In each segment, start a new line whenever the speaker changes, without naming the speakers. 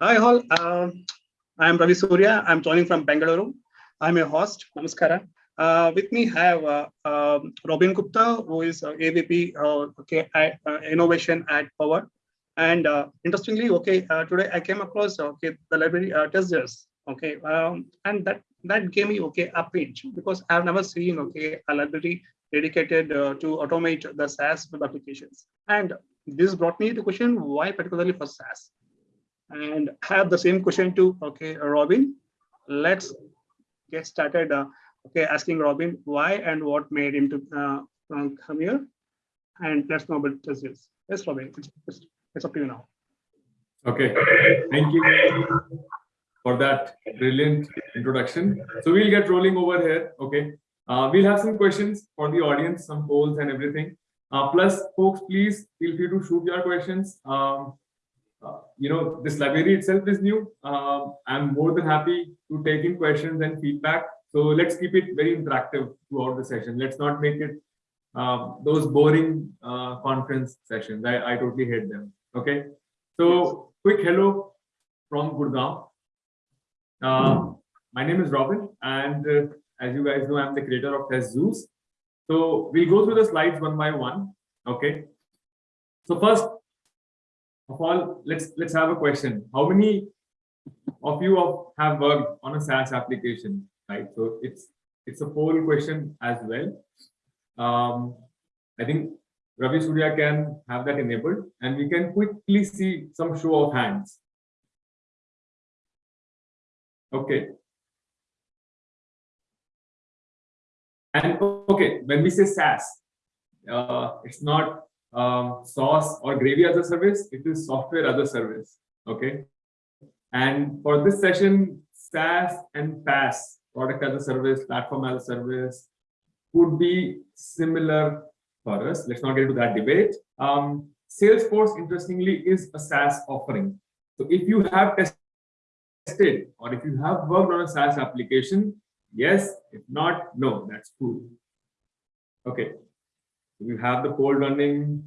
Hi all, um, I'm Ravi Surya. I'm joining from Bangalore. I'm your host. Namaskara. Uh, with me have uh, um, Robin Gupta, who is uh, AVP uh, okay, uh, Innovation at Power. And uh, interestingly, okay, uh, today I came across okay the library uh, TestZeus. Okay, um, and that that gave me okay a pinch because I've never seen okay a library dedicated uh, to automate the SaaS web applications. And this brought me to question why particularly for SaaS and have the same question to okay robin let's get started uh, okay asking robin why and what made him to uh, come here. And let's know about this. Yes robin it's, it's, it's up to you now.
Okay thank you for that brilliant introduction. So we'll get rolling over here okay? Uh, we'll have some questions for the audience some polls and everything. Uh, plus folks please feel free to shoot your questions. Um, you know, this library itself is new. Uh, I'm more than happy to take in questions and feedback. So let's keep it very interactive throughout the session. Let's not make it uh, those boring uh, conference sessions. I, I totally hate them. Okay. So quick hello from Gurgaon. Uh, my name is Robin, and uh, as you guys know, I'm the creator of Test Zeus. So we'll go through the slides one by one. Okay. So first, of all, let's let's have a question. How many of you have worked on a SaaS application, right? So it's it's a poll question as well. Um, I think Ravi Surya can have that enabled, and we can quickly see some show of hands. Okay. And okay, when we say SaaS, uh, it's not um, sauce or gravy as a service, it is software as a service. Okay. And for this session, SaaS and PaaS, product as a service, platform as a service, would be similar for us. Let's not get into that debate. Um, Salesforce, interestingly, is a SaaS offering. So if you have tested or if you have worked on a SaaS application, yes. If not, no, that's cool. Okay, we have the poll running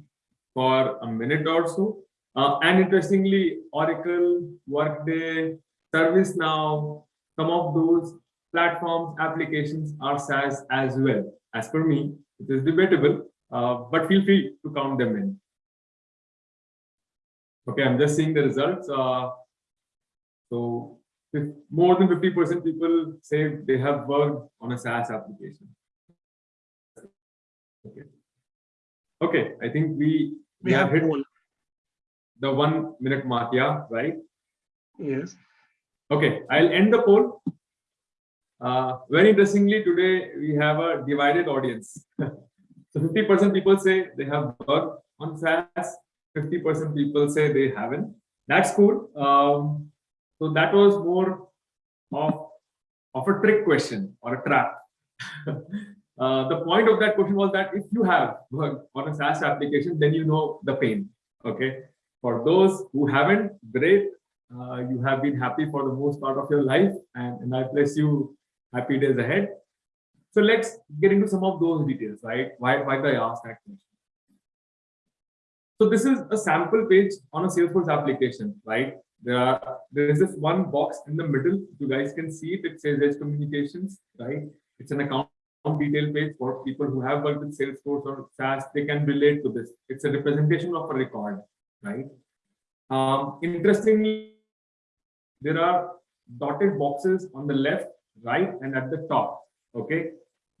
for a minute or so. Uh, and interestingly, Oracle, Workday, ServiceNow, some of those platforms, applications are SaaS as well. As per me, it is debatable, uh, but feel free to count them in. Okay, I'm just seeing the results. Uh, so more than 50% people say they have worked on a SaaS application. Okay. Okay, I think we
we have hit
the one minute mark, yeah, right?
Yes.
Okay, I'll end the poll. Uh, very interestingly, today we have a divided audience. so 50% people say they have worked on SaaS, 50% people say they haven't. That's cool. Um, so that was more of, of a trick question or a trap. Uh, the point of that question was that if you have worked on a SaaS application, then you know the pain. Okay. For those who haven't, great. Uh, you have been happy for the most part of your life, and, and I bless you happy days ahead. So let's get into some of those details, right? Why, why did I ask that question? So this is a sample page on a Salesforce application, right? There are there is this one box in the middle. You guys can see it. It says Edge Communications, right? It's an account detail page for people who have worked with Salesforce or SaaS, they can relate to this. It's a representation of a record, right? Um, interestingly, there are dotted boxes on the left, right, and at the top, okay?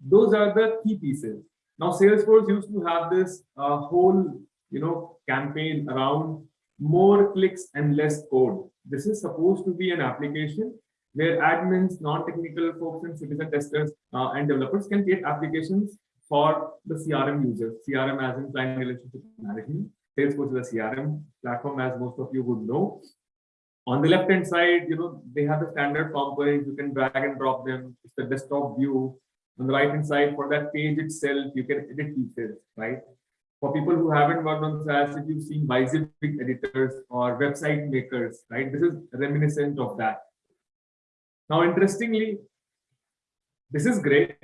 Those are the key pieces. Now, Salesforce used to have this uh, whole, you know, campaign around more clicks and less code. This is supposed to be an application where admins, non-technical folks, and citizen testers uh, and developers can create applications for the CRM users. CRM as in client relationship management. Salesforce is a CRM platform, as most of you would know. On the left-hand side, you know, they have the standard components. You can drag and drop them. It's the desktop view. On the right-hand side, for that page itself, you can edit pieces, right? For people who haven't worked on SaaS, if you've seen Bicep editors or website makers, right? This is reminiscent of that. Now, interestingly, this is great,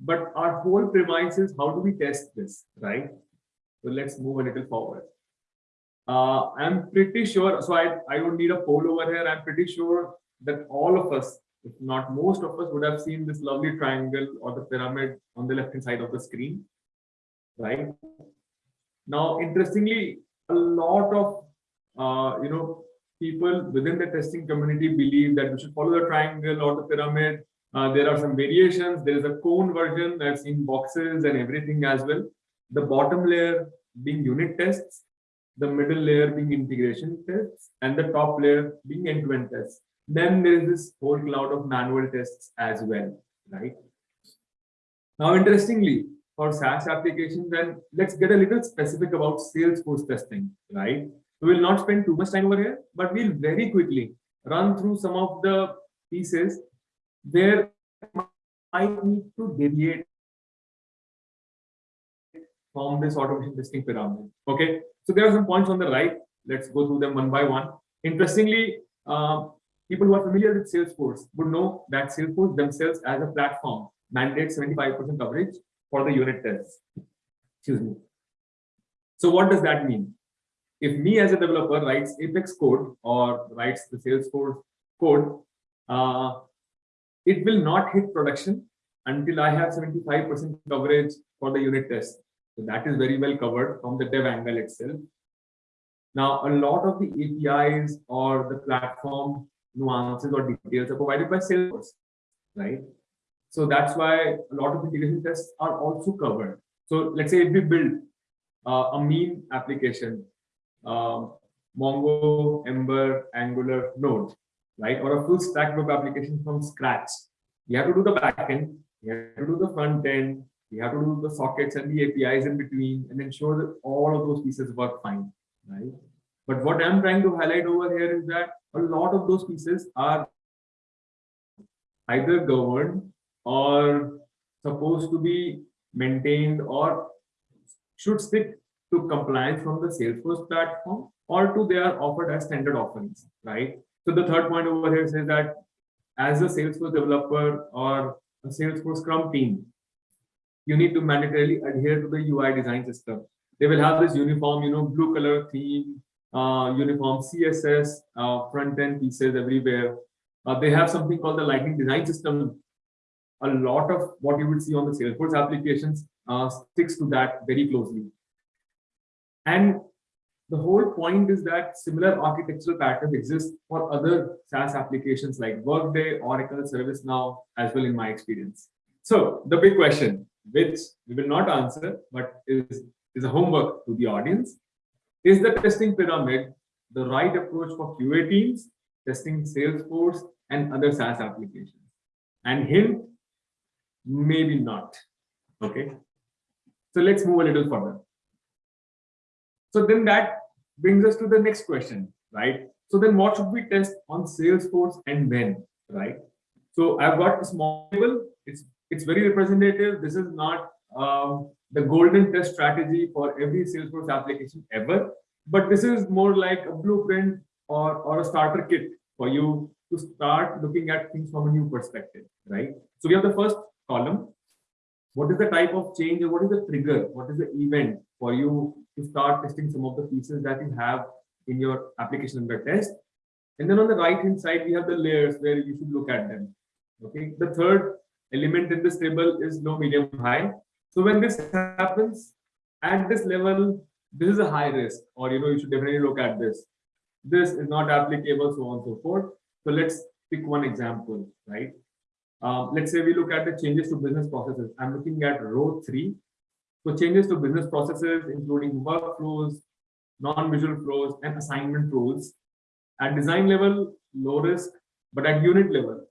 but our whole premise is how do we test this, right? So let's move a little forward. Uh, I'm pretty sure, so I, I don't need a poll over here. I'm pretty sure that all of us, if not most of us, would have seen this lovely triangle or the pyramid on the left hand side of the screen, right? Now, interestingly, a lot of uh, you know people within the testing community believe that we should follow the triangle or the pyramid. Uh, there are some variations. There is a cone version. I've seen boxes and everything as well. The bottom layer being unit tests, the middle layer being integration tests, and the top layer being end-to-end tests. Then there is this whole cloud of manual tests as well, right? Now, interestingly, for SaaS applications, then let's get a little specific about Salesforce testing, right? We will not spend too much time over here, but we'll very quickly run through some of the pieces where I need to deviate from this automation testing pyramid. Okay, so there are some points on the right. Let's go through them one by one. Interestingly, uh, people who are familiar with Salesforce would know that Salesforce themselves as a platform mandates 75% coverage for the unit tests. Excuse me. So what does that mean? If me as a developer writes Apex code or writes the Salesforce code, uh, it will not hit production until I have 75% coverage for the unit test. So that is very well covered from the dev angle itself. Now, a lot of the APIs or the platform nuances or details are provided by Salesforce, right? So that's why a lot of the integration tests are also covered. So let's say if we build uh, a mean application, um, Mongo, Ember, Angular, Node, right? Or a full stack web application from scratch. You have to do the backend, you have to do the front end, you have to do the sockets and the APIs in between and ensure that all of those pieces work fine, right? But what I'm trying to highlight over here is that a lot of those pieces are either governed or supposed to be maintained or should stick to compliance from the Salesforce platform or to they are offered as standard offerings, right? So the third point over here says that as a Salesforce developer or a Salesforce Scrum team, you need to mandatorily adhere to the UI design system. They will have this uniform, you know, blue color theme, uh, uniform CSS, uh, front end pieces everywhere. Uh, they have something called the Lightning Design System. A lot of what you would see on the Salesforce applications uh, sticks to that very closely. And the whole point is that similar architectural patterns exist for other SaaS applications like Workday, Oracle, ServiceNow, as well in my experience. So the big question, which we will not answer, but is, is a homework to the audience. Is the testing pyramid the right approach for QA teams, testing Salesforce and other SaaS applications? And hint, maybe not. Okay. So let's move a little further. So then that brings us to the next question, right? So then what should we test on Salesforce and when, right? So I've got a small table. It's it's very representative. This is not um, the golden test strategy for every Salesforce application ever, but this is more like a blueprint or, or a starter kit for you to start looking at things from a new perspective, right? So we have the first column. What is the type of change or what is the trigger? What is the event for you to start testing some of the pieces that you have in your application under test? And then on the right hand side, we have the layers where you should look at them. Okay. The third element in this table is low, medium, high. So when this happens at this level, this is a high risk, or you know, you should definitely look at this. This is not applicable, so on and so forth. So let's pick one example, right? Um, let's say we look at the changes to business processes. I'm looking at row three. So changes to business processes, including workflows, non-visual flows, and assignment rules. At design level, low risk, but at unit level,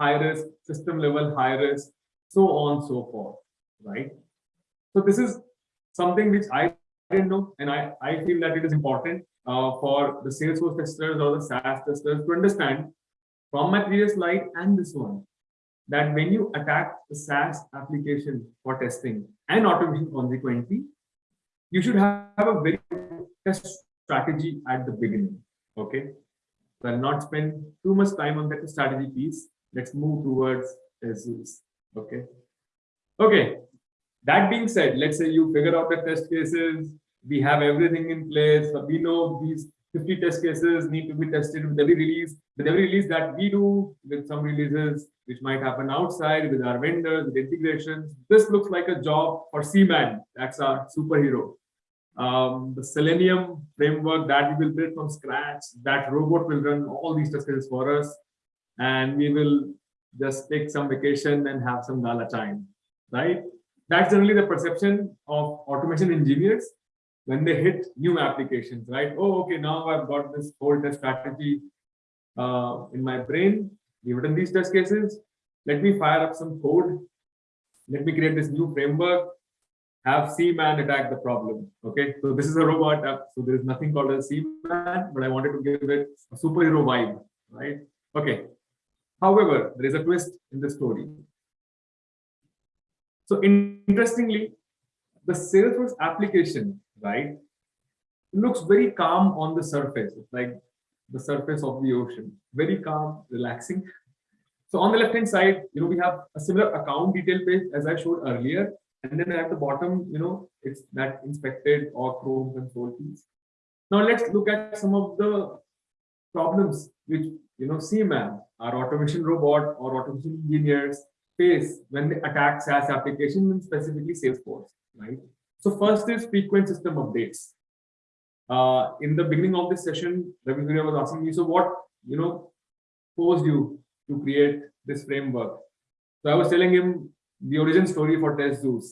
high risk, system level, high risk, so on so forth, right? So this is something which I didn't know, and I, I feel that it is important uh, for the Salesforce testers or the SaaS testers to understand from my previous slide and this one, that when you attack the SaaS application for testing and automation consequently, you should have a very test strategy at the beginning, okay? So I'll not spend too much time on that strategy piece let's move towards TestZeus. Okay. Okay. That being said, let's say you figure out the test cases, we have everything in place. We know these 50 test cases need to be tested with every release. With every release that we do, with some releases which might happen outside with our vendors, with integrations. This looks like a job for Seaman. That's our superhero. Um, the Selenium framework that we will build from scratch, that robot will run all these test cases for us. And we will just take some vacation and have some gala time, right? That's generally the perception of automation engineers when they hit new applications, right? Oh, okay, now I've got this whole test strategy uh, in my brain. Written these test cases. Let me fire up some code. Let me create this new framework. Have C-man attack the problem. Okay, so this is a robot app. So there is nothing called a C-man, but I wanted to give it a superhero vibe, right? Okay. However, there is a twist in the story. So interestingly, the Salesforce application, right, looks very calm on the surface. It's like the surface of the ocean, very calm, relaxing. So on the left-hand side, you know, we have a similar account detail page as I showed earlier. And then at the bottom, you know, it's that inspected or Chrome console piece. Now let's look at some of the problems which, you know, Seaman, our automation robot or automation engineers face when they attack SaaS applications and specifically Salesforce, right? So first is frequent system updates. Uh, in the beginning of this session, Ravi was asking me, so what, you know, posed you to create this framework? So I was telling him the origin story for TestZeus.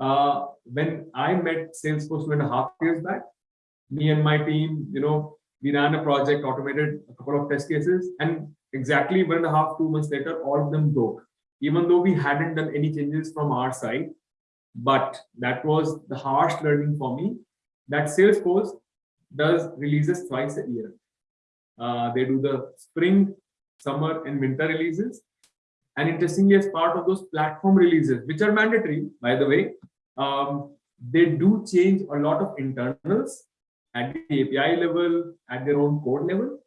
Uh, when I met Salesforce two and a half years back, me and my team, you know, we ran a project, automated a couple of test cases, and exactly one and a half, two months later, all of them broke even though we hadn't done any changes from our side. But that was the harsh learning for me that Salesforce does releases twice a year. Uh, they do the spring, summer, and winter releases. And interestingly, as part of those platform releases, which are mandatory, by the way, um, they do change a lot of internals at the API level, at their own code level.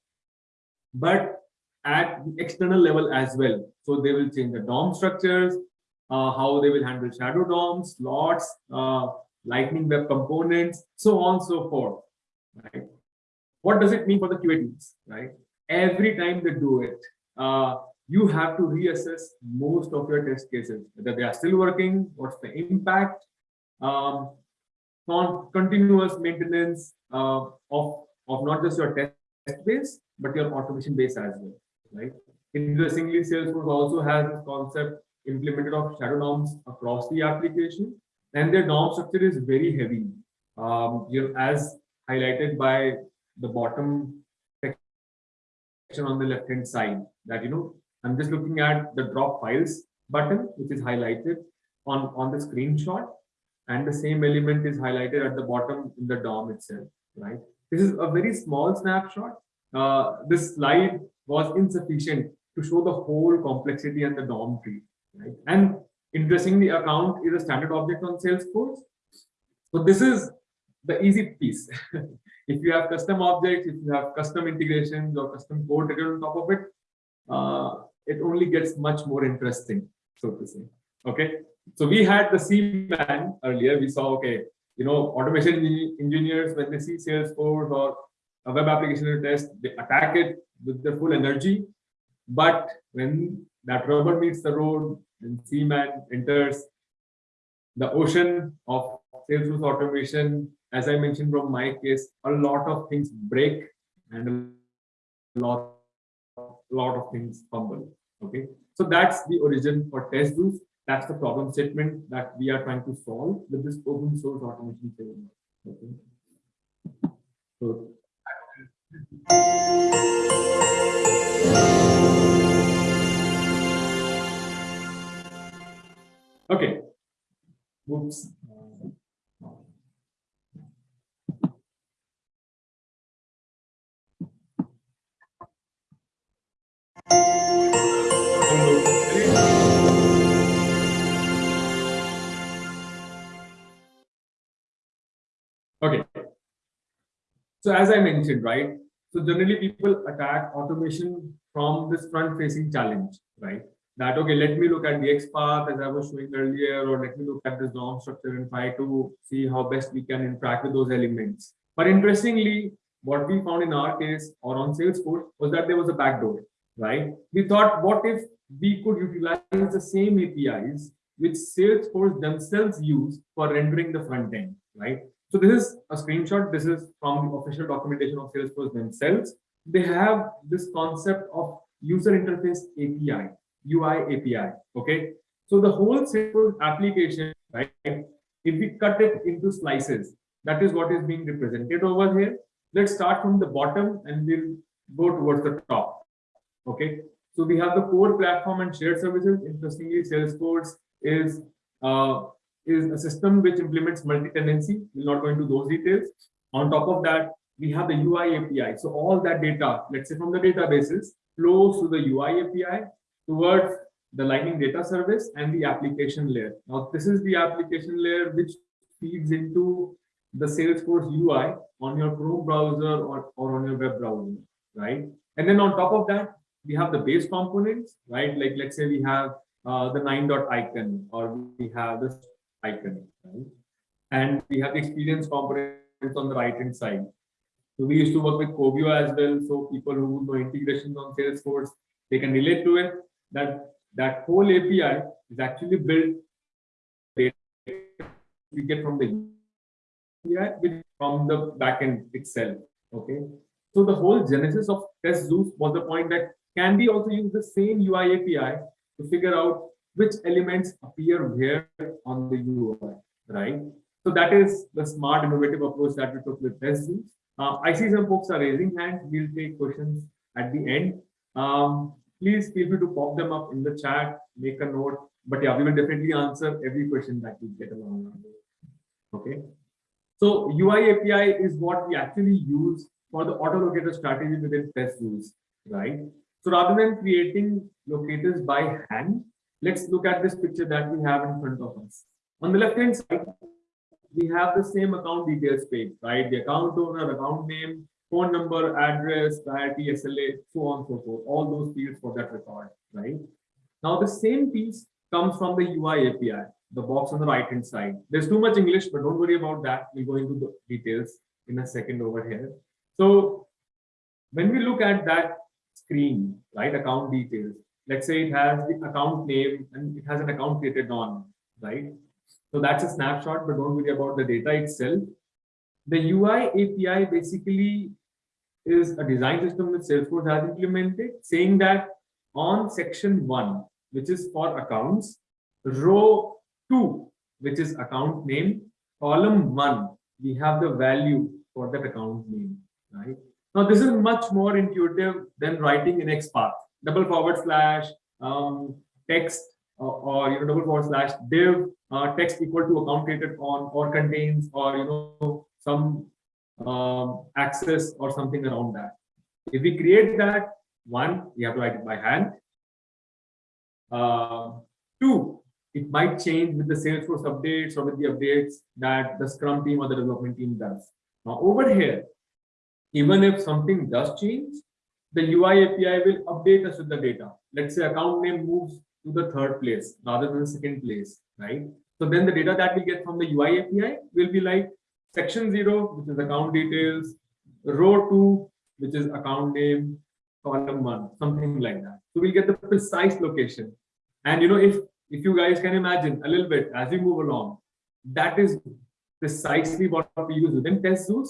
But at the external level as well. So they will change the DOM structures, how they will handle shadow DOMs, slots, uh, lightning web components, so on and so forth. Right? What does it mean for the QA teams? Right? Every time they do it, uh, you have to reassess most of your test cases, whether they are still working, what's the impact, um, on continuous maintenance uh, of, of not just your test base, but your automation base as well right? Interestingly, Salesforce also has this concept implemented of shadow DOMs across the application, and their DOM structure is very heavy. Um, you know, as highlighted by the bottom section on the left hand side, that you know, I'm just looking at the drop files button, which is highlighted on on the screenshot, and the same element is highlighted at the bottom in the DOM itself, right? This is a very small snapshot. Uh, this slide was insufficient to show the whole complexity and the DOM tree. Right? And interestingly, account is a standard object on Salesforce. So this is the easy piece. if you have custom objects, if you have custom integrations or custom code written on top of it, uh, it only gets much more interesting, so to say. Okay. So we had the Seaman earlier. We saw, okay, you know, automation engineers, when they see Salesforce or a web application test, they attack it with their full energy. But when that rubber meets the road and Seaman enters the ocean of Salesforce automation, as I mentioned from my case, a lot of things break and a lot, a lot of things fumble. Okay, so that's the origin for TestZeus. That's the problem statement that we are trying to solve with this open source automation framework. Okay. So Okay. Whoops. Okay. So as I mentioned, right? So generally people attack automation from this front facing challenge, right? That, okay, let me look at the X path as I was showing earlier, or let me look at this DOM structure and try to see how best we can interact with those elements. But interestingly, what we found in our case or on Salesforce was that there was a backdoor, right? We thought, what if we could utilize the same APIs which Salesforce themselves use for rendering the front end, right? So this is a screenshot. This is from the official documentation of Salesforce themselves. They have this concept of user interface API, UI API, okay? So the whole Salesforce application, right? If we cut it into slices, that is what is being represented over here. Let's start from the bottom and we'll go towards the top, okay? So we have the core platform and shared services. Interestingly, Salesforce is uh, is a system which implements multi-tenancy. We'll not go into those details. On top of that, we have the UI API. So all that data, let's say from the databases, flows to the UI API towards the Lightning data service and the application layer. Now, this is the application layer which feeds into the Salesforce UI on your Chrome browser or, or on your web browser, right? And then on top of that, we have the base components, right? Like let's say we have uh, the nine dot icon or we have this icon, right? And we have the experience components on the right hand side. So we used to work with Covio as well. So people who know integrations on Salesforce, they can relate to it. That that whole API is actually built data we get from the API from the backend itself. Okay. So the whole genesis of test TestZeus was the point that can we also use the same UI API to figure out which elements appear where on the UI, right? So that is the smart innovative approach that we took with TestZeus. Uh, I see some folks are raising hands. We'll take questions at the end. Um, please feel free to pop them up in the chat, make a note. But yeah, we will definitely answer every question that we get along. Okay. So UI API is what we actually use for the auto locator strategy within TestZeus, right? So rather than creating locators by hand, let's look at this picture that we have in front of us. On the left hand side, we have the same account details page, right? The account owner, account name, phone number, address, priority, SLA, so on and so forth, all those fields for that record, right? Now the same piece comes from the UI API, the box on the right hand side. There's too much English, but don't worry about that. We'll go into the details in a second over here. So when we look at that screen, right, account details, let's say it has the account name and it has an account created on, right? So that's a snapshot, but don't worry about the data itself. The UI API basically is a design system that Salesforce has implemented, saying that on section one, which is for accounts, row two, which is account name, column one, we have the value for that account name, right? Now, this is much more intuitive than writing in XPath, double forward slash um, text or, or you know double forward slash div uh, text equal to account created on or contains or you know some um, access or something around that. If we create that one, we have to write it by hand. Uh, two, it might change with the Salesforce updates or with the updates that the Scrum team or the development team does. Now over here, even if something does change, the UI API will update us with the data. Let's say account name moves to the third place rather than the second place, right? So then the data that we get from the UI API will be like section zero, which is account details, row two, which is account name, column one, something like that. So we'll get the precise location. And you know, if if you guys can imagine a little bit as we move along, that is precisely what we use within TestZeus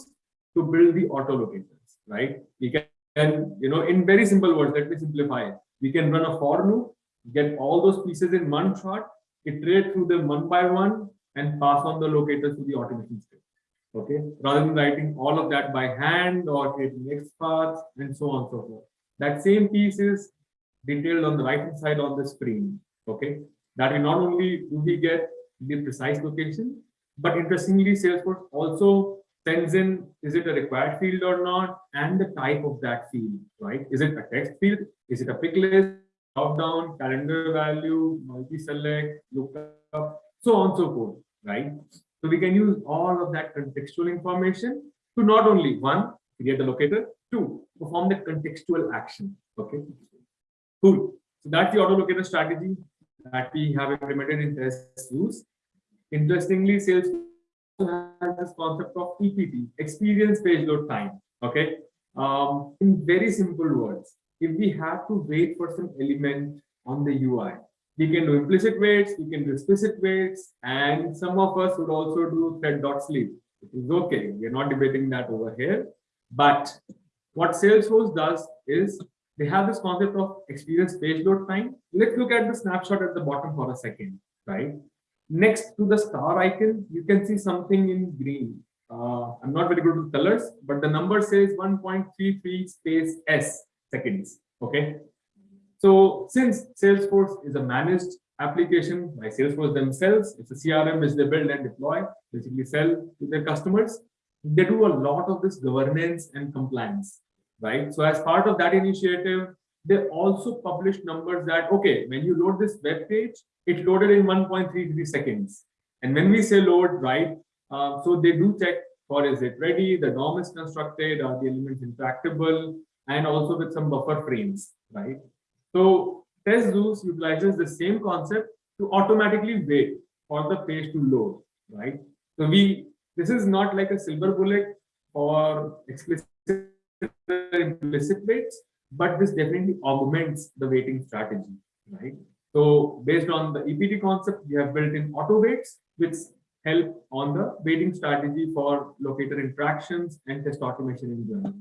to build the auto locators, right? We can, and you know, in very simple words, let me simplify it. We can run a for loop get all those pieces in one shot, iterate through them one by one, and pass on the locators to the automation script. Okay, rather than writing all of that by hand or creating X paths and so on and so forth. That same piece is detailed on the right hand side on the screen. Okay, that we not only do we get the precise location, but interestingly, Salesforce also sends in is it a required field or not, and the type of that field, right? Is it a text field? Is it a pick list? drop-down, calendar value, multi-select, lookup, so on so forth, right? So we can use all of that contextual information to not only one, create the locator, two, perform the contextual action. Okay, cool. So that's the auto locator strategy that we have implemented in TestZeus. Interestingly, Salesforce has this concept of EPT, experience page load time. Okay. Um, in very simple words, if we have to wait for some element on the UI, we can do implicit waits, we can do explicit waits, and some of us would also do thread.sleep. It is okay. We are not debating that over here. But what Salesforce does is they have this concept of experience page load time. Let's look at the snapshot at the bottom for a second, right? Next to the star icon, you can see something in green. Uh, I'm not very good with colors, but the number says 1.33 space S seconds. Okay. So since Salesforce is a managed application by Salesforce themselves, it's a CRM which they build and deploy, basically sell to their customers. They do a lot of this governance and compliance, right? So as part of that initiative, they also publish numbers that, okay, when you load this web page, it loaded in 1.33 seconds. And when we say load, right, uh, so they do check for is it ready, the DOM is constructed, are the elements interactable, and also with some buffer frames, right? So Test Zeus utilizes the same concept to automatically wait for the page to load, right? So we, this is not like a silver bullet or explicit implicit waits, but this definitely augments the waiting strategy, right? So based on the EPT concept, we have built in auto waits, which help on the waiting strategy for locator interactions and test automation in general.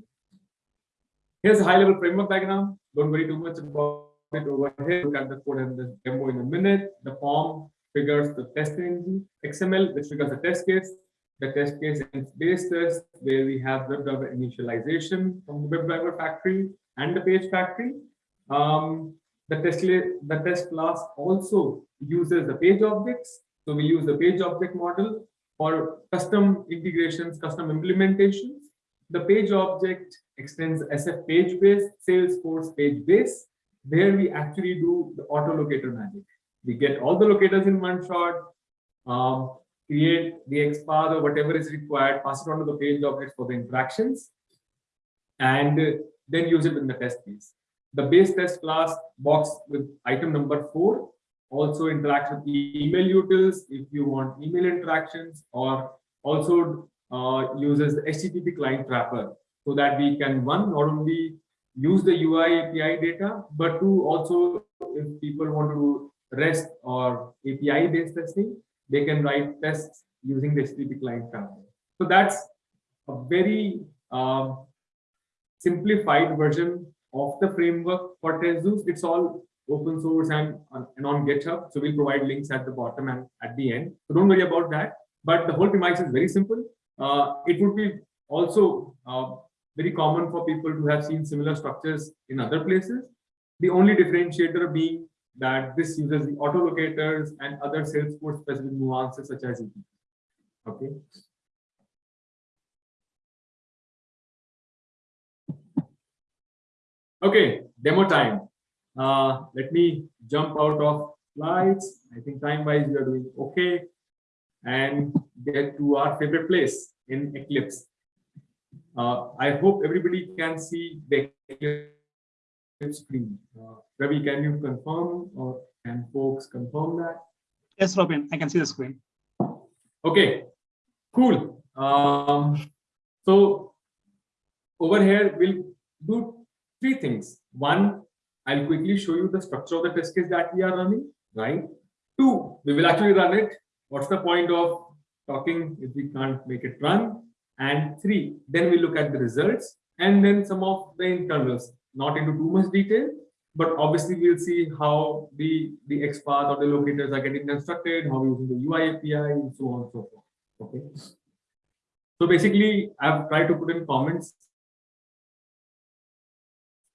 Here's a high level framework diagram. Don't worry too much about it over here. Look at the code and the demo in a minute. The form figures the TestNG, XML, which figures the test case, the test case and base test, where we have the WebDriver initialization from the web driver factory and the page factory. Um, the test, the test class also uses the page objects. So we use the page object model for custom integrations, custom implementations. The page object extends SF page base, Salesforce page base, where we actually do the auto locator magic. We get all the locators in one shot, um, create the XPath or whatever is required, pass it on to the page objects for the interactions, and then use it in the test case. The base test class box with item number four also interacts with email utils if you want email interactions or also uh, uses the HTTP client wrapper so that we can one not only use the UI API data, but to also if people want to REST or API based testing, they can write tests using the HTTP client wrapper. So that's a very um, simplified version of the framework for TestZeus. It's all open source and, and on GitHub. So we'll provide links at the bottom and at the end. So don't worry about that. But the whole premise is very simple. Uh, it would be also uh, very common for people to have seen similar structures in other places. The only differentiator being that this uses the autolocators and other Salesforce specific nuances such as EPT. Okay. Okay, demo time. Uh, let me jump out of slides. I think time-wise we are doing okay. And get to our favorite place in Eclipse. Uh, I hope everybody can see the screen. Uh, Ravi, can you confirm or can folks confirm that?
Yes, Robin, I can see the screen.
Okay, cool. Um, so over here, we'll do three things. One, I'll quickly show you the structure of the test case that we are running, right? Two, we will actually run it. What's the point of talking if we can't make it run? And three, then we look at the results and then some of the internals, not into too much detail, but obviously we'll see how the, the XPath or the locators are getting constructed, how using the UI API, and so on and so forth. Okay. So basically, I've tried to put in comments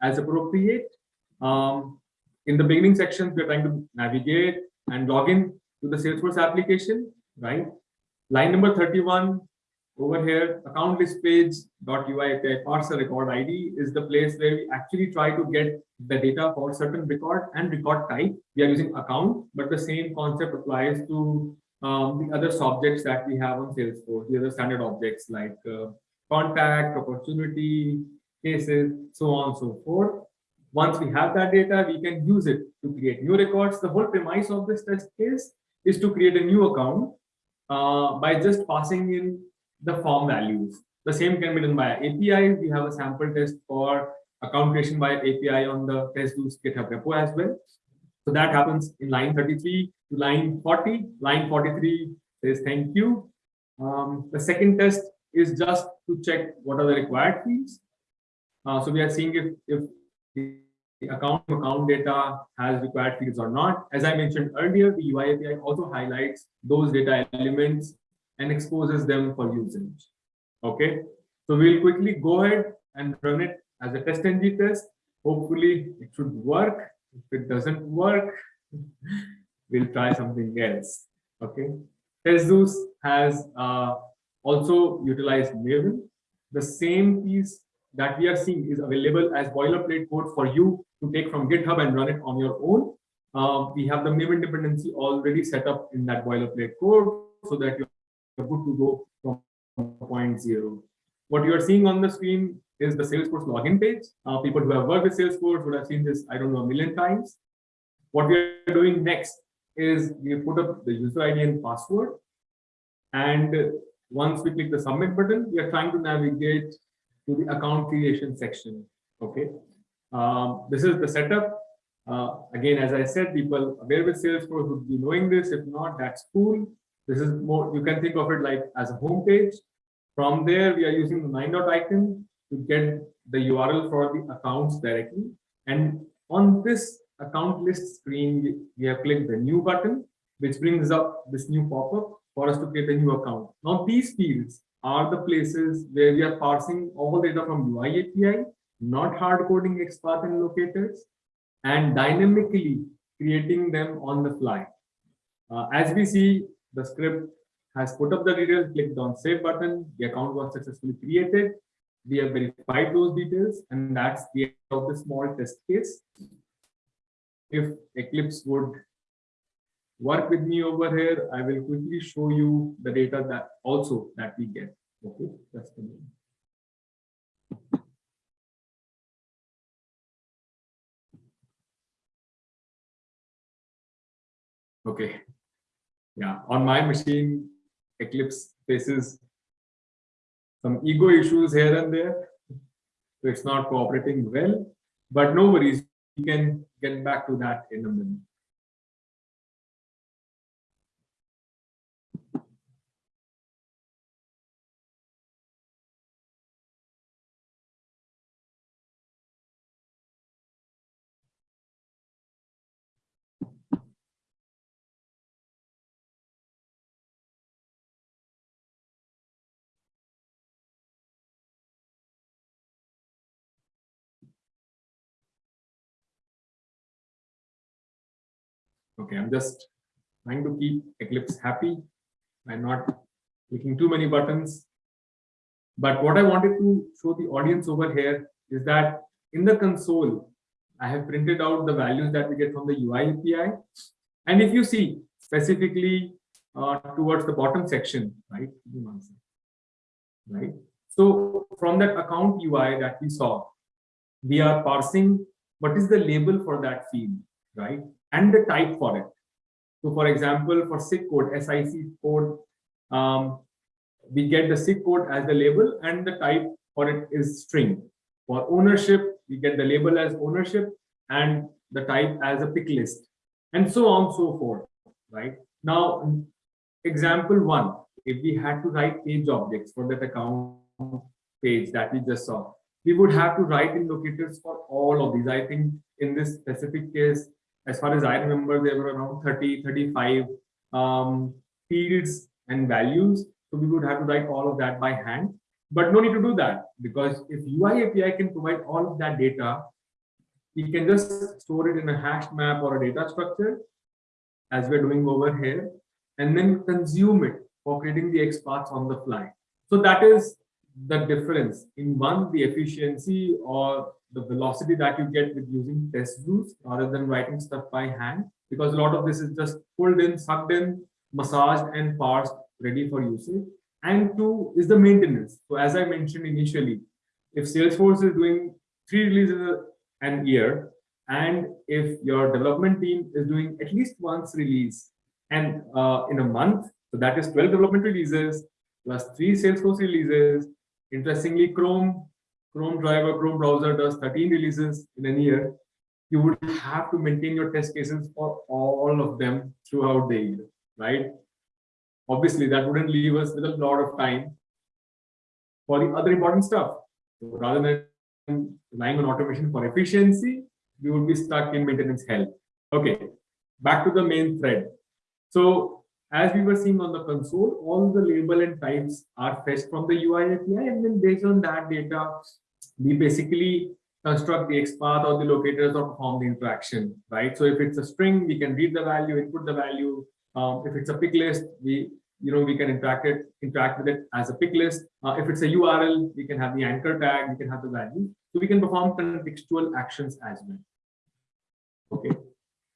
as appropriate. Um, in the beginning sections, we're trying to navigate and log in to the Salesforce application, right? Line number 31 over here, account list page dot UI parser record ID is the place where we actually try to get the data for certain record and record type. We are using account, but the same concept applies to um, the other subjects that we have on Salesforce, the other standard objects like uh, contact, opportunity, cases, so on and so forth. Once we have that data, we can use it to create new records. The whole premise of this test case is to create a new account uh, by just passing in the form values. The same can be done by API. We have a sample test for account creation by API on the TestZeus GitHub repo as well. So that happens in line 33 to line 40. Line 43 says thank you. Um, the second test is just to check what are the required fields. Uh, so we are seeing if, if the account account data has required fields or not. As I mentioned earlier, the UI API also highlights those data elements and exposes them for usage. Okay, so we'll quickly go ahead and run it as a test ng test. Hopefully it should work. If it doesn't work, we'll try something else. Okay, TestZeus has uh, also utilized Maven. The same piece that we are seeing is available as boilerplate code for you to take from GitHub and run it on your own. Uh, we have the Maven dependency already set up in that boilerplate code so that you're good to go from point zero. What you are seeing on the screen is the Salesforce login page. Uh, people who have worked with Salesforce would have seen this, I don't know, a million times. What we are doing next is we put up the user ID and password. And once we click the submit button, we are trying to navigate to the account creation section. Okay. Um, this is the setup. Uh, again, as I said, people aware with Salesforce would be knowing this. If not, that's cool. This is more, you can think of it like as a home page. From there, we are using the nine dot icon to get the URL for the accounts directly. And on this account list screen, we have clicked the new button, which brings up this new pop-up for us to create a new account. Now, these fields are the places where we are parsing all data from UI API, not hard coding XPath and locators, and dynamically creating them on the fly. Uh, as we see, the script has put up the details, clicked on save button, the account was successfully created. We have verified those details, and that's the end of the small test case. If Eclipse would work with me over here. I will quickly show you the data that also that we get. Okay, that's the name. Okay. Yeah, on my machine, Eclipse faces some ego issues here and there. So it's not cooperating well, but no worries. We can get back to that in a minute. Okay, I'm just trying to keep Eclipse happy by not clicking too many buttons. But what I wanted to show the audience over here is that in the console, I have printed out the values that we get from the UI API. And if you see specifically uh, towards the bottom section, right? Right. So from that account UI that we saw, we are parsing what is the label for that field, right? And the type for it. So for example, for SIC code, SIC code, um, we get the SIC code as the label and the type for it is string. For ownership, we get the label as ownership and the type as a pick list and so on so forth, right? Now, example one, if we had to write page objects for that account page that we just saw, we would have to write in locators for all of these. I think in this specific case, as far as I remember, there were around 30, 35 um, fields and values. So we would have to write all of that by hand. But no need to do that because if UI API can provide all of that data, we can just store it in a hash map or a data structure as we're doing over here, and then consume it for creating the XPaths on the fly. So that is the difference in one, the efficiency or the velocity that you get with using TestZeus rather than writing stuff by hand because a lot of this is just pulled in, sucked in, massaged and parsed, ready for usage. And two is the maintenance. So as I mentioned initially, if Salesforce is doing three releases an year. And if your development team is doing at least once release and uh, in a month, so that is 12 development releases plus three Salesforce releases. Interestingly, Chrome, Chrome driver, Chrome browser does 13 releases in a year. You would have to maintain your test cases for all of them throughout the year, right? Obviously, that wouldn't leave us with a lot of time for the other important stuff. So rather than relying on automation for efficiency, we would be stuck in maintenance hell. Okay, back to the main thread. So as we were seeing on the console, all the label and types are fetched from the UI API, and then based on that data, we basically construct the XPath or the locators or perform the interaction, right? So if it's a string, we can read the value, input the value. Um, if it's a pick list, we you know we can interact it interact with it as a pick list. Uh, if it's a URL, we can have the anchor tag, we can have the value. So we can perform contextual actions as well. Okay,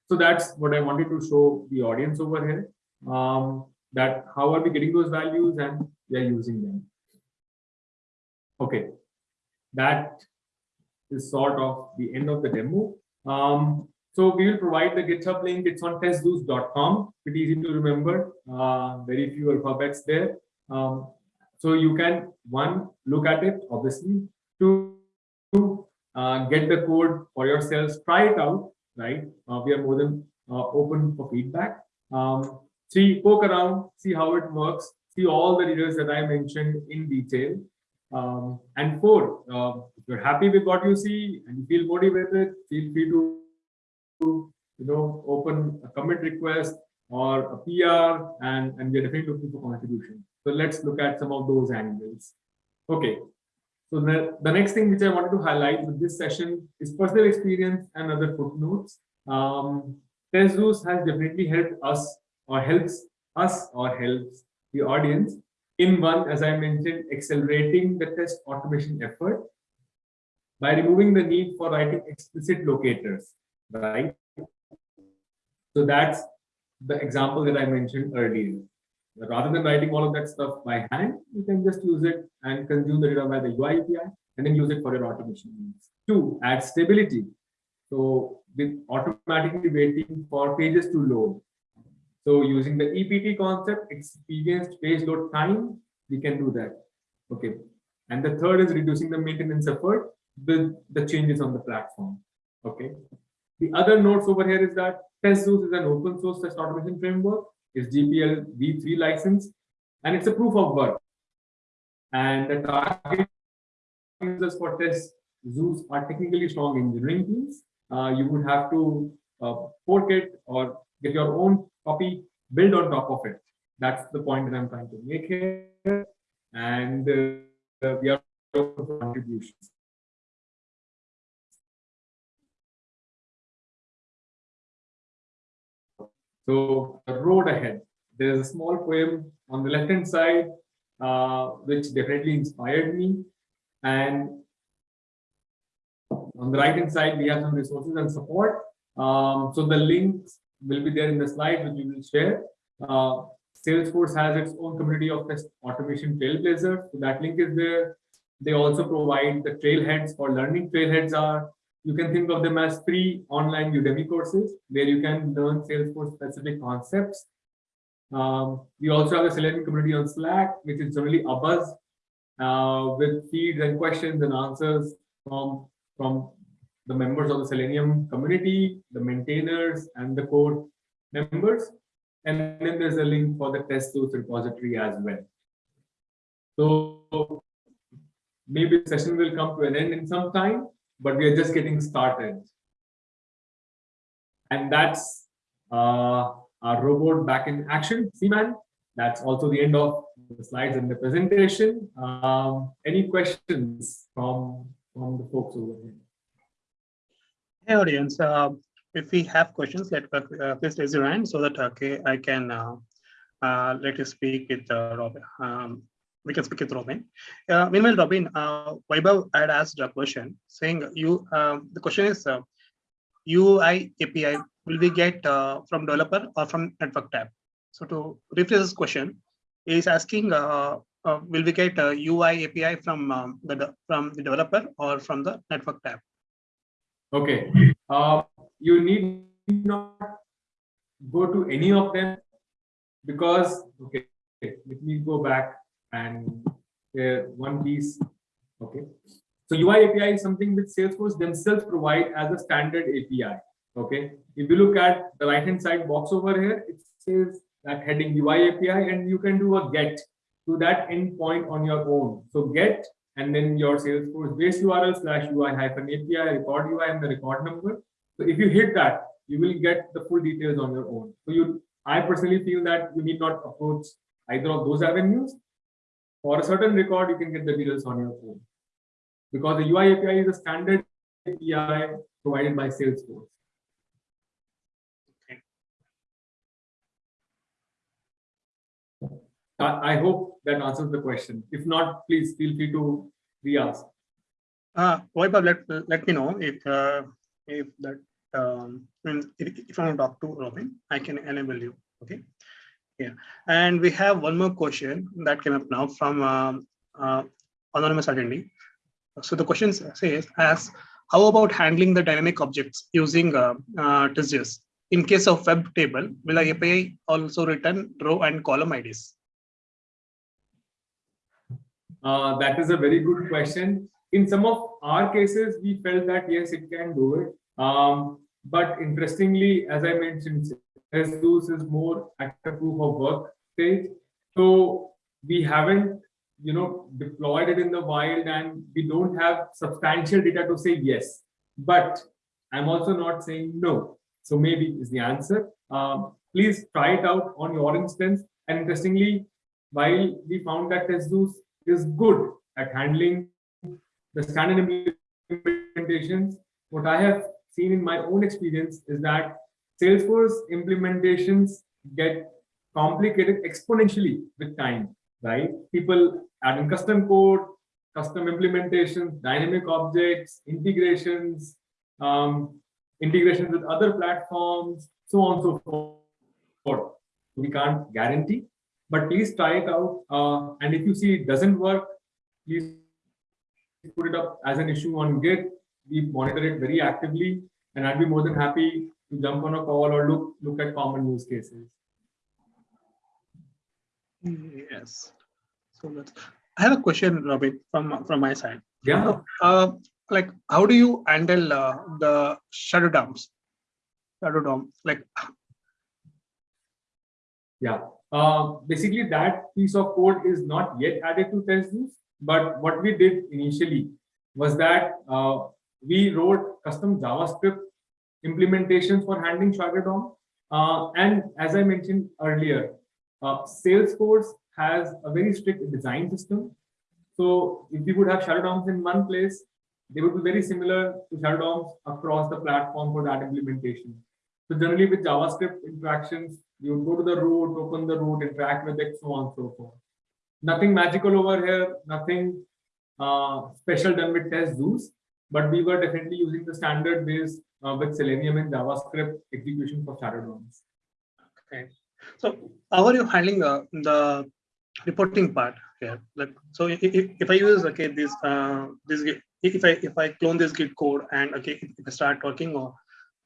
so that's what I wanted to show the audience over here um, that how are we getting those values and we are using them. Okay, that is sort of the end of the demo. Um, so we will provide the GitHub link. It's on testzeus.com. Pretty easy to remember. Uh, very few alphabets there. Um, so you can one look at it, obviously. Two, uh, get the code for yourselves. Try it out. Right. Uh, we are more than uh, open for feedback. Um, Three, poke around, see how it works, see all the details that I mentioned in detail. Um, and four, uh, if you're happy with what you see and you feel motivated, feel free to, you know, open a commit request or a PR, and, and we're definitely looking for contribution. So let's look at some of those angles. Okay. So the, the next thing which I wanted to highlight with this session is personal experience and other footnotes. Um, has definitely helped us or helps us or helps the audience in one, as I mentioned, accelerating the test automation effort by removing the need for writing explicit locators, right? So that's the example that I mentioned earlier. Rather than writing all of that stuff by hand, you can just use it and consume the data by the UI API and then use it for your automation needs. Two, add stability. So with automatically waiting for pages to load, so using the EPT concept, experienced page load time, we can do that. Okay. And the third is reducing the maintenance effort with the changes on the platform. Okay. The other notes over here is that TestZeus is an open source test automation framework. It's GPL v3 license, and it's a proof of work. And the target users for TestZeus are technically strong engineering teams. Uh, you would have to uh, fork it or get your own copy, build on top of it. That's the point that I'm trying to make here. And uh, we are contributions. So the road ahead. There's a small poem on the left-hand side, uh, which definitely inspired me. And on the right-hand side, we have some resources and support. Um, so the links will be there in the slide which we will share. Uh, Salesforce has its own community of automation trailblazers. So that link is there. They also provide the trailheads for learning. Trailheads are, you can think of them as free online Udemy courses where you can learn Salesforce specific concepts. Um, we also have a Selenium community on Slack, which is generally a buzz uh, with feeds and questions and answers from, from the members of the Selenium community, the maintainers, and the core members. And then there's a link for the TestZeus repository as well. So maybe the session will come to an end in some time, but we are just getting started. And that's uh, our robot back in action, Seaman. That's also the end of the slides and the presentation. Um, any questions from, from the folks over here?
Hey audience, uh, if we have questions, let uh, please raise your hand so that okay I can uh, uh, let you speak with uh, Robin. Um, we can speak with Robin. Uh, meanwhile, Robin, uh, Vaibhav had asked a question saying you. Um, the question is UI API will we get from developer or from network tab? So to rephrase this question, is asking will we get UI API from um, the from the developer or from the network tab?
Okay. Uh, you need not go to any of them because, okay, let me go back and uh, one piece. Okay. So UI API is something which Salesforce themselves provide as a standard API. Okay. If you look at the right hand side box over here, it says that heading UI API and you can do a get to that endpoint on your own. So get and then your Salesforce base URL slash UI hyphen API record UI and the record number. So if you hit that, you will get the full details on your own. So you, I personally feel that you need not approach either of those avenues. For a certain record, you can get the details on your own. Because the UI API is a standard API provided by Salesforce. I, I hope that answers the question. If not, please feel free to re-ask.
Uh, Vaibhav, let, let me know if uh, if that um, if, I want to talk to Robin, I can enable you. Okay. Yeah. And we have one more question that came up now from um, uh, anonymous attendee. So the question says, as how about handling the dynamic objects using uh, uh? In case of web table, will the API also return row and column IDs?
Uh, that is a very good question. In some of our cases, we felt that yes, it can do it. Um, but interestingly, as I mentioned, TestZeus is more at the proof of work stage. So we haven't, you know, deployed it in the wild and we don't have substantial data to say yes. But I'm also not saying no. So maybe is the answer. Um, please try it out on your instance. And interestingly, while we found that TestZeus is good at handling the standard implementations. What I have seen in my own experience is that Salesforce implementations get complicated exponentially with time, right? People adding custom code, custom implementations, dynamic objects, integrations, um, integrations with other platforms, so on and so forth. We can't guarantee, but please try it out. Uh, and if you see it doesn't work, please put it up as an issue on Git. We monitor it very actively, and I'd be more than happy to jump on a call or look look at common use cases.
Yes. So that's, I have a question, Robin, from from my side.
Yeah.
Uh, like, how do you handle uh, the shadow DOMs? Shadow DOM, like.
Yeah. Uh, basically, that piece of code is not yet added to TestZeus. But what we did initially was that uh, we wrote custom JavaScript implementations for handling Shadow DOM. Uh, and as I mentioned earlier, uh, Salesforce has a very strict design system. So if we would have Shadow DOMs in one place, they would be very similar to Shadow DOMs across the platform for that implementation. So generally with JavaScript interactions, you go to the root, open the root, interact with it, so on and so forth. Nothing magical over here, nothing uh, special done with test TestZeus, but we were definitely using the standard base uh, with Selenium and JavaScript execution for Shadow DOMs.
Okay. So how are you handling uh, the reporting part here? Like, so if, if I use okay this uh, this if I if I clone this Git code and okay if I start working or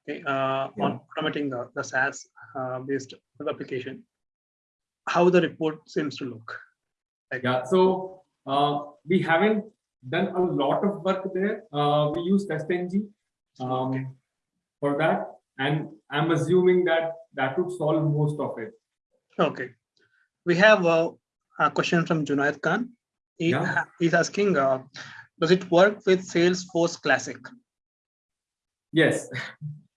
okay uh, yeah. on automating the, the SaaS uh, based application, how the report seems to look.
Like, yeah. So uh, we haven't done a lot of work there. Uh, we use TestNG. Um, okay for that. And I'm assuming that that would solve most of it.
Okay. We have a, a question from Junaid Khan. He, yeah. He's asking, uh, does it work with Salesforce Classic?
Yes.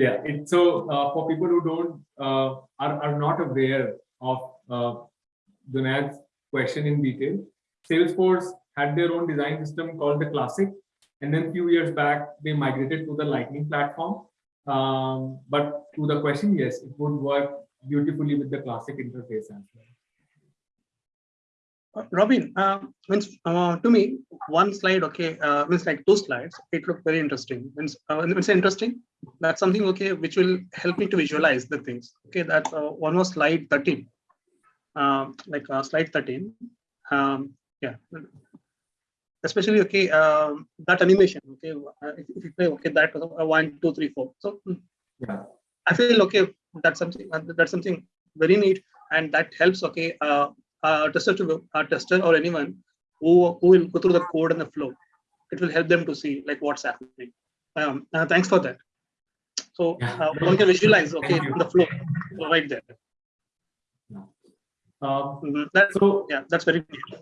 yeah. It, so uh, for people who don't uh, are, are not aware of uh, Junaid's question in detail, Salesforce had their own design system called the Classic, and then a few years back, they migrated to the Lightning platform. Um, but to the question, yes, it would work beautifully with the classic interface as well.
Robin, uh, means uh, to me, one slide, okay, uh, means like two slides, it looked very interesting. Means, uh, it's interesting. That's something, okay, which will help me to visualize the things. Okay, that's uh, one was slide 13, uh, like uh, slide 13. Um, yeah, especially okay um, that animation. Okay, uh, if, you play okay that uh, one two three four. So mm,
Yeah.
I feel okay. That's something. That's something very neat, and that helps. Okay, uh, uh, tester to a tester or anyone who who will go through the code and the flow. It will help them to see like what's happening. Um, uh, thanks for that. So uh, one can visualize okay the flow right there.
Um,
Mhm. That,
so
yeah, that's very neat.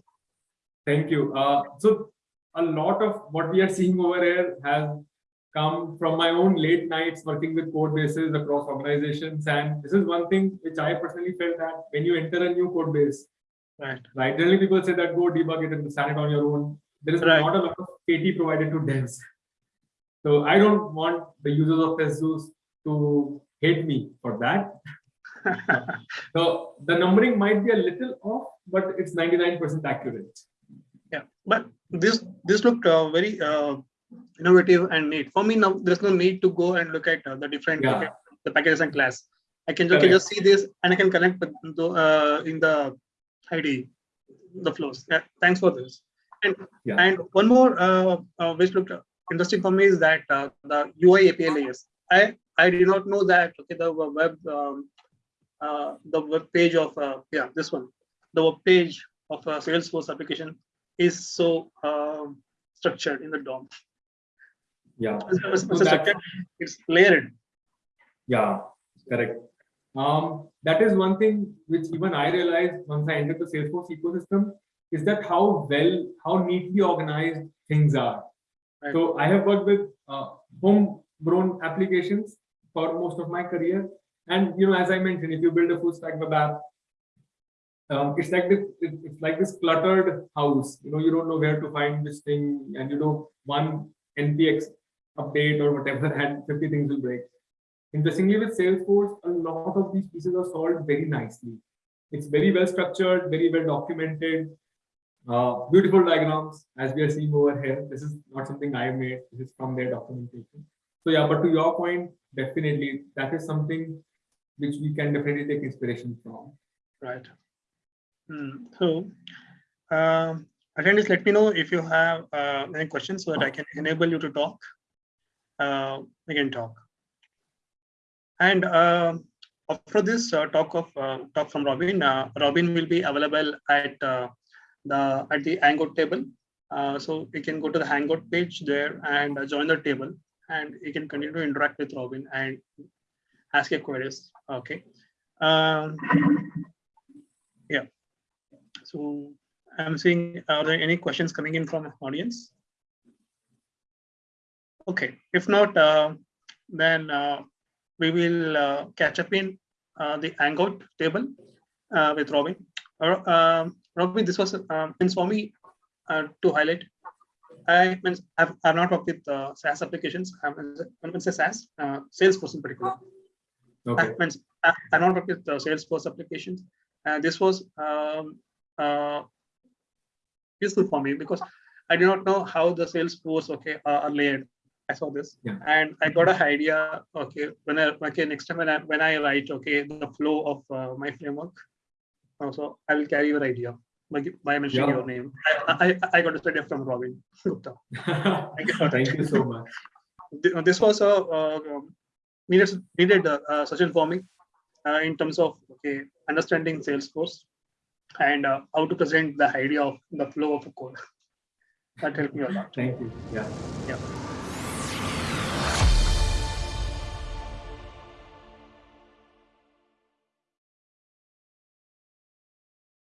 Thank you. Uh, so a lot of what we are seeing over here has come from my own late nights working with code bases across organizations. And this is one thing which I personally felt that when you enter a new code base,
Right.
right, generally people say that go debug it and understand it on your own. There is
Right.
not a lot of KT provided to devs. So I don't want the users of TestZeus to hate me for that. So the numbering might be a little off, but it's 99% accurate.
yeah, but this this looked uh, very uh, innovative and neat. For me now, there's no need to go and look at uh, the different
Yeah.
the packages and class. I can,
Correct.
just see this and I can connect with uh, in the ID, the flows. Yeah, thanks for this. And
Yeah.
and one more uh, uh, which looked interesting for me is that uh, the UI API layers. I I did not know that okay the web um, uh, the web page of uh, yeah this one the web page of a Salesforce application is so um, structured in the DOM.
Yeah.
It's, it's-
So
it's layered.
Yeah, correct. Um, that is one thing which even I realized once I entered the Salesforce ecosystem is that how well, how neatly organized things are.
Right.
So I have worked with uh, homegrown applications for most of my career. And you know, as I mentioned, if you build a full stack web app, um, it's like this, it's like this cluttered house. You know, you don't know where to find this thing, and you know, one npx update or whatever, and 50 things will break. Interestingly, with Salesforce, a lot of these pieces are solved very nicely. It's very well structured, very well documented, uh, beautiful diagrams, as we are seeing over here. This is not something I made, this is from their documentation. So yeah, but to your point, definitely, that is something which we can definitely take inspiration from.
Right. Hmm, So, um, attendees, let me know if you have uh, any questions so that I can enable you to talk. Uh, we can talk. And uh, after this uh, talk of uh, talk from Robin, Robin will be available at the at the Hangout table. So you can go to the Hangout page there and join the table, and you can continue to interact with Robin and ask your queries. Okay. Um, yeah. So I'm seeing, are there any questions coming in from audience? Okay, if not, uh, then uh, we will uh, catch up in uh, the Hangout table uh, with Robin. Uh, um, Robin, this was uh, means for me uh, to highlight. I means I've, I've not worked with uh, SaaS applications. I mean, when I say SaaS, Salesforce in particular.
Okay.
I means I, I not worked with Salesforce applications. And this was um, uh, useful for me because I did not know how the Salesforce okay are layered. I saw this
Yeah.
and I got an idea. Okay, when I okay next time when I when I write okay the flow of uh, my framework, also I will carry your idea by, mentioning
Yeah.
your name. I, I I got this idea from Robin Gupta. Thank you for.
Thank you so much.
This was a uh, um, needed needed uh, session for me uh, in terms of okay understanding Salesforce and uh, how to present the idea of the flow of a code. That helped me a lot.
Thank you. Yeah.
Yeah.